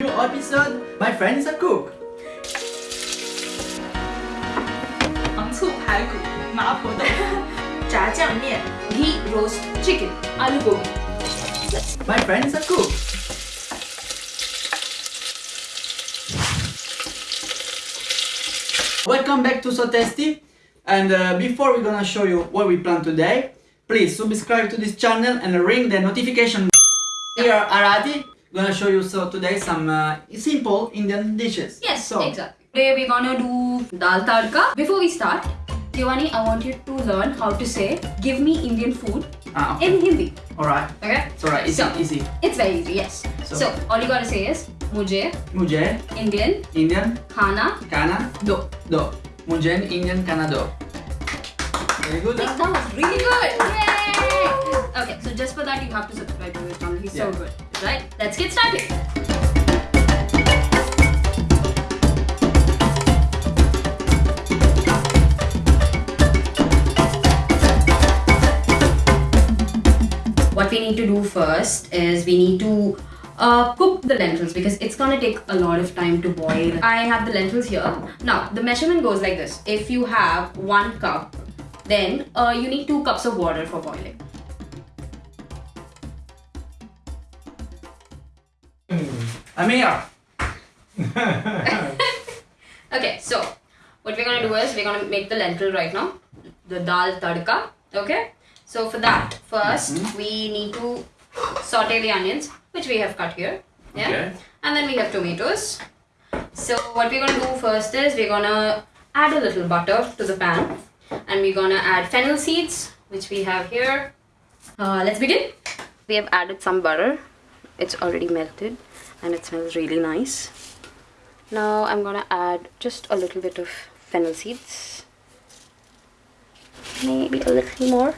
New episode, my friend is a cook. 糖醋排骨、麻婆豆腐、炸酱面，ghee roast chicken， alu gobi。 My friend is a cook. Welcome back to So Tasty. And uh, before we're gonna show you what we plan today, please subscribe to this channel and ring the notification. Here, Arati, gonna show you so today some uh, simple Indian dishes. Yes, so, exactly. Today we're gonna do dal tadka. Before we start, Tiwani, I want you to learn how to say "Give me Indian food" Ah, okay. in Hindi. Alright. Okay? It's alright, easy, So- easy. It's very easy. Yes. So- So, all you gotta say is "Mujhe Mujhe, Indian Indian, khana kana, do." do. Mujhe, Indian, kana, do. Very good. That was really good. Yay! Okay, so just for that you have to subscribe to his channel. He's so good. Right? Let's get started. What we need to do first is we need to uh, cook the lentils because it's gonna take a lot of time to boil. I have the lentils here. Now the measurement goes like this. If you have one cup, then uh, you need two cups of water for boiling. I'm here. Okay, so what we're gonna do is we're gonna make the lentil right now, the dal tadka. Okay, so for that, 1st we need to saute the onions, which we have cut here. Yeah, Okay. and then we have tomatoes. So what we're gonna do first is we're gonna add a little butter to the pan, and we're gonna add fennel seeds, which we have here. Uh, let's begin. We have added some butter. It's already melted, and it smells really nice. Now I'm gonna add just a little bit of fennel seeds. Maybe a little more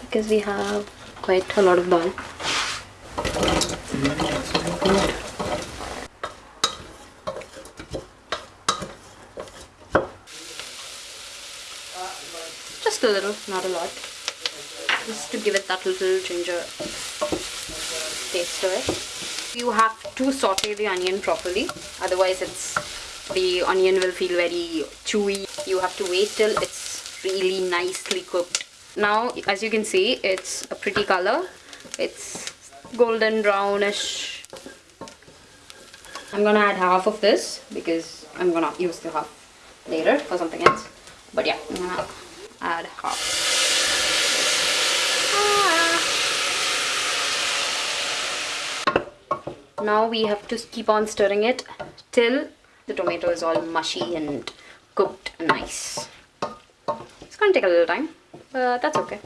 because we have quite a lot of dal. Just a little, not a lot. Just to give it that little ginger taste to it. You have to saute the onion properly otherwise it's the onion will feel very chewy. You have to wait till it's really nicely cooked. Now as you can see it's a pretty color. It's golden brownish. I'm gonna add half of this because i'm gonna use the half later for something else. But yeah i'm gonna add half now we have to keep on stirring it till the tomato is all mushy and cooked nice. It's gonna take a little time but that's okay.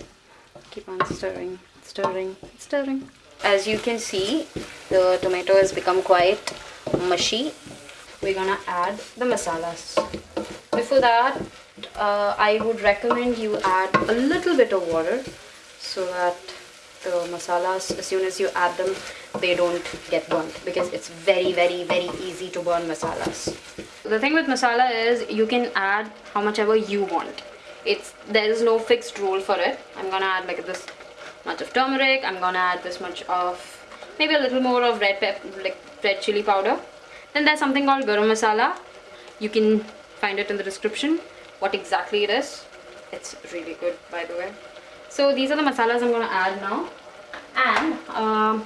Keep on stirring stirring stirring. As you can see the tomato has become quite mushy. We're gonna add the masalas. Before that uh, I would recommend you add a little bit of water so that the masalas as soon as you add them they don't get burnt because it's very very very easy to burn masalas. The thing with masala is you can add how much ever you want. It's there is no fixed rule for it. I'm gonna add like this much of turmeric. I'm gonna add this much of maybe a little more of red pepper, like red chili powder. Then there's something called garam masala. You can find it in the description what exactly it is. It's really good by the way. So these are the masalas I'm gonna add now. And um,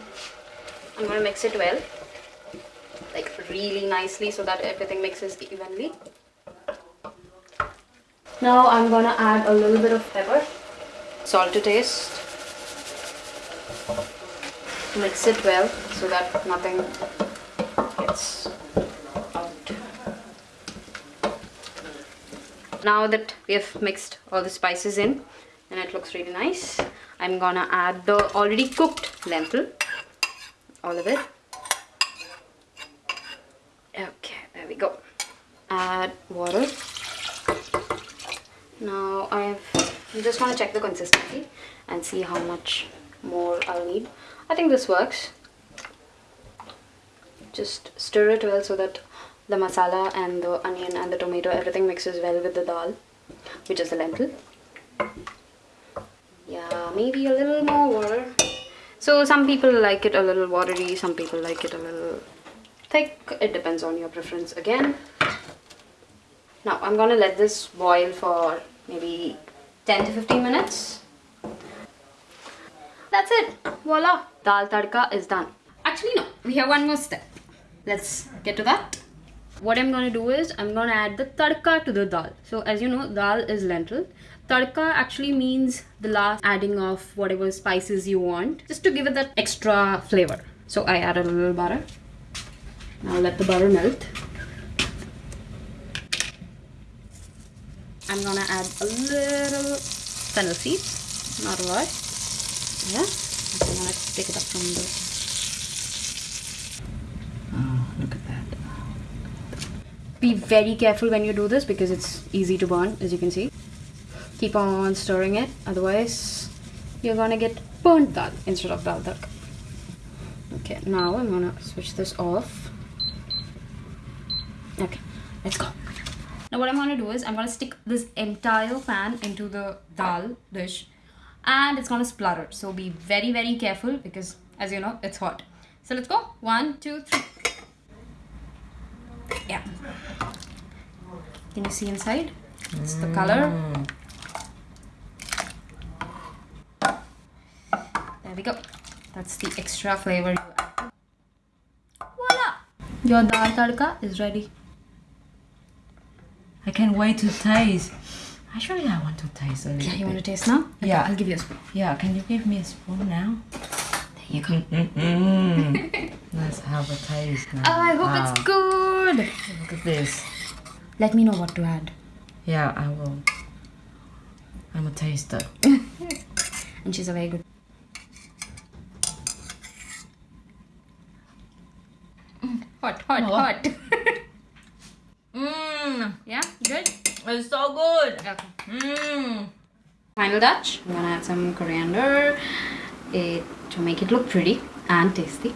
I'm gonna mix it well? Like really nicely so that everything mixes evenly. Now I'm gonna add a little bit of pepper. Salt to taste. Mix it well so that nothing gets out. Now that we have mixed all the spices in and it looks really nice. I'm gonna add the already cooked lentil all of it. Okay there we go. Add water. Now I've just want to check the consistency and see how much more I'll need. I think this works. Just stir it well so that the masala and the onion and the tomato everything mixes well with the dal which is the lentil. Yeah maybe a little more water so some people like it a little watery some people like it a little thick. It depends on your preference again. Now I'm gonna let this boil for maybe 10 to 15 minutes. That's it. Voila. Dal tadka is done. Actually, no. We have one more step. Let's get to that. What I'm gonna do is I'm gonna add the tadka to the dal. So as you know, dal is lentil. Tadka actually means the last adding of whatever spices you want, just to give it that extra flavor. So I add a little butter. Now let the butter melt. I'm gonna add a little fennel seeds, not a lot. Yeah, I'm gonna take it up from the. Oh, look at that. Be very careful when you do this because it's easy to burn, as you can see. Keep on stirring it, otherwise you're gonna get burnt dal instead of dal tadka. Okay, now I'm gonna switch this off. Okay, let's go. Now what I'm gonna do is I'm gonna stick this entire pan into the dal dish and it's gonna splutter. So be very very careful because as you know it's hot. So let's go. One, two, three. Yeah. Can you see inside? It's the color. Mm. There we go. That's the extra flavor you add. Voila! Your dal tadka is ready. I can't wait to taste. Actually, I want to taste a little Yeah, you bit. want to taste now? Okay, Yeah. I'll give you a spoon. Yeah, can you give me a spoon now? There you go. Mm-mm. Let's have a taste now. Oh, I hope Wow. it's ah. good. Look at this. Let me know what to add. Yeah, I will. I'm a taster. And she's a very good. Hot, hot, Oh. hot. Mmm, yeah, good. it's so good. Okay. Mmm. Final touch. I'm gonna add some coriander it, to make it look pretty and tasty.